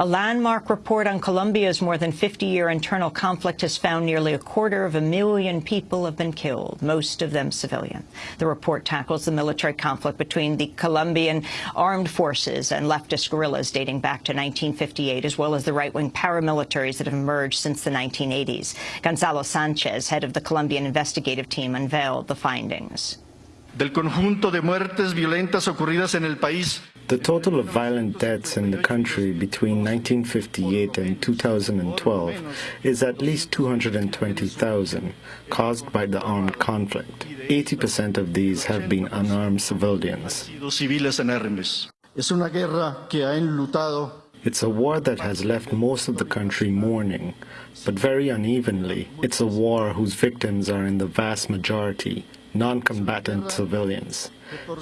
A landmark report on Colombia's more than 50-year internal conflict has found nearly a quarter of a million people have been killed, most of them civilian. The report tackles the military conflict between the Colombian armed forces and leftist guerrillas dating back to 1958, as well as the right-wing paramilitaries that have emerged since the 1980s. Gonzalo Sanchez, head of the Colombian investigative team, unveiled the findings. Del conjunto de muertes violentas ocurridas en el país, the total of violent deaths in the country between 1958 and 2012 is at least 220,000, caused by the armed conflict. 80% of these have been unarmed civilians. It's a war that has left most of the country mourning, but very unevenly. It's a war whose victims are in the vast majority non-combatant civilians.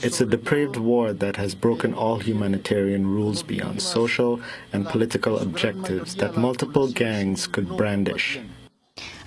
It's a depraved war that has broken all humanitarian rules beyond social and political objectives that multiple gangs could brandish.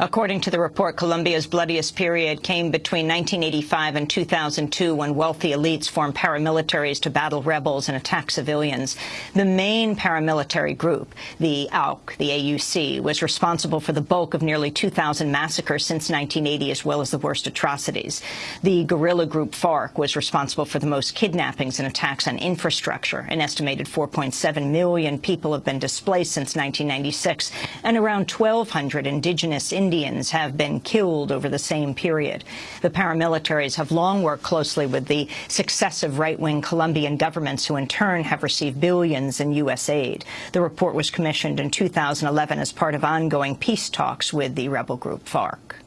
According to the report, Colombia's bloodiest period came between 1985 and 2002 when wealthy elites formed paramilitaries to battle rebels and attack civilians. The main paramilitary group, the AUC, the AUC, was responsible for the bulk of nearly 2,000 massacres since 1980, as well as the worst atrocities. The guerrilla group FARC was responsible for the most kidnappings and attacks on infrastructure. An estimated 4.7 million people have been displaced since 1996, and around 1,200 indigenous Indians Indians have been killed over the same period. The paramilitaries have long worked closely with the successive right-wing Colombian governments who in turn have received billions in U.S. aid. The report was commissioned in 2011 as part of ongoing peace talks with the rebel group FARC.